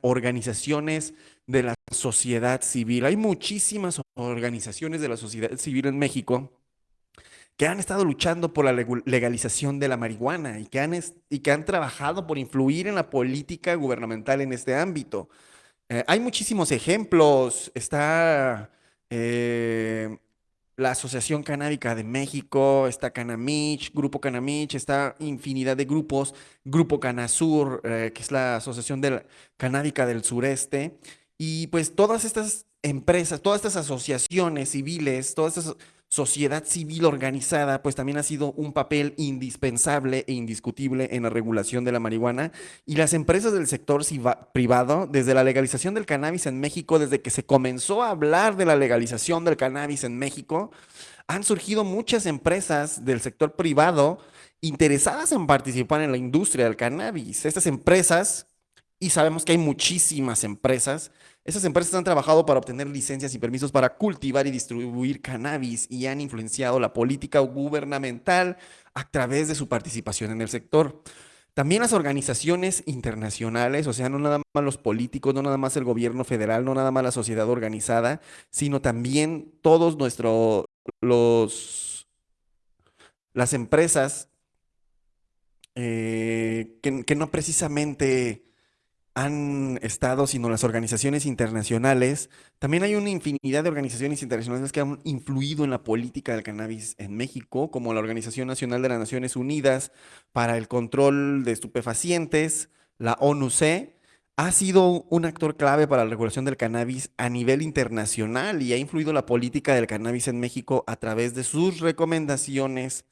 organizaciones de la sociedad civil. Hay muchísimas organizaciones de la sociedad civil en México que han estado luchando por la legalización de la marihuana y que han, y que han trabajado por influir en la política gubernamental en este ámbito. Eh, hay muchísimos ejemplos. Está eh, la Asociación Canábica de México, está Canamich, Grupo Canamich, está infinidad de grupos, Grupo Canasur, eh, que es la Asociación de Canábica del Sureste. Y pues todas estas empresas, todas estas asociaciones civiles, todas estas sociedad civil organizada, pues también ha sido un papel indispensable e indiscutible en la regulación de la marihuana. Y las empresas del sector privado, desde la legalización del cannabis en México, desde que se comenzó a hablar de la legalización del cannabis en México, han surgido muchas empresas del sector privado interesadas en participar en la industria del cannabis. Estas empresas, y sabemos que hay muchísimas empresas, esas empresas han trabajado para obtener licencias y permisos para cultivar y distribuir cannabis y han influenciado la política gubernamental a través de su participación en el sector. También las organizaciones internacionales, o sea, no nada más los políticos, no nada más el gobierno federal, no nada más la sociedad organizada, sino también todos nuestros, los, las empresas eh, que no precisamente han estado, sino las organizaciones internacionales. También hay una infinidad de organizaciones internacionales que han influido en la política del cannabis en México, como la Organización Nacional de las Naciones Unidas para el Control de Estupefacientes, la ONU-C, ha sido un actor clave para la regulación del cannabis a nivel internacional y ha influido la política del cannabis en México a través de sus recomendaciones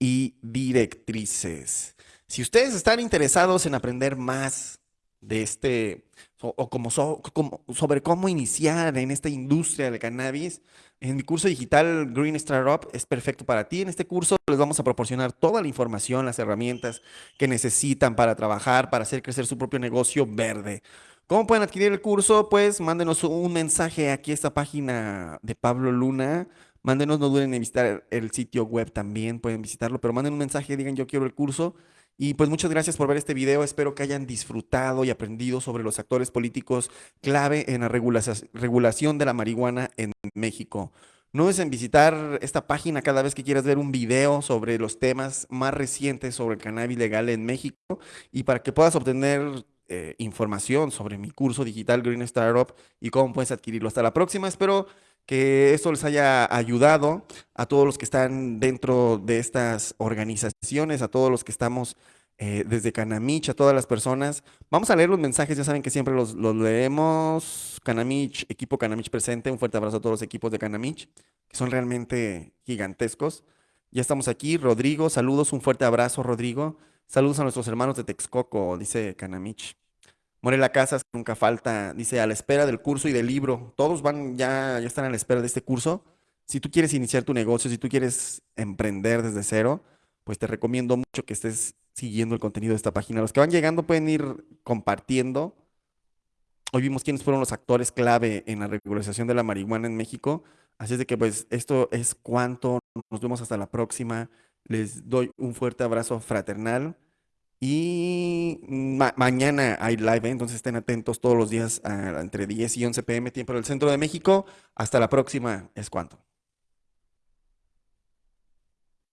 y directrices. Si ustedes están interesados en aprender más de este, o, como, sobre cómo iniciar en esta industria del cannabis. En mi curso digital Green Startup es perfecto para ti. En este curso les vamos a proporcionar toda la información, las herramientas que necesitan para trabajar, para hacer crecer su propio negocio verde. ¿Cómo pueden adquirir el curso? Pues mándenos un mensaje aquí a esta página de Pablo Luna. Mándenos, no duden en visitar el sitio web también, pueden visitarlo, pero manden un mensaje, digan yo quiero el curso y pues muchas gracias por ver este video. Espero que hayan disfrutado y aprendido sobre los actores políticos clave en la regulación de la marihuana en México. No en visitar esta página cada vez que quieras ver un video sobre los temas más recientes sobre el cannabis legal en México y para que puedas obtener eh, información sobre mi curso digital Green Startup y cómo puedes adquirirlo. Hasta la próxima. Espero que esto les haya ayudado a todos los que están dentro de estas organizaciones, a todos los que estamos eh, desde Canamich, a todas las personas. Vamos a leer los mensajes, ya saben que siempre los, leemos. Canamich, equipo Canamich presente, un fuerte abrazo a todos los equipos de Canamich, que son realmente gigantescos. Ya estamos aquí, Rodrigo, saludos, un fuerte abrazo, Rodrigo. Saludos a nuestros hermanos de Texcoco, dice Canamich. Morela Casas, nunca falta, dice, a la espera del curso y del libro. Todos van, ya, ya están a la espera de este curso. Si tú quieres iniciar tu negocio, si tú quieres emprender desde cero, pues te recomiendo mucho que estés siguiendo el contenido de esta página. Los que van llegando pueden ir compartiendo. Hoy vimos quiénes fueron los actores clave en la regularización de la marihuana en México. Así es de que pues esto es cuanto. Nos vemos hasta la próxima. Les doy un fuerte abrazo fraternal. Y mañana hay live, ¿eh? entonces estén atentos todos los días entre 10 y 11 pm, tiempo del centro de México. Hasta la próxima, es cuanto.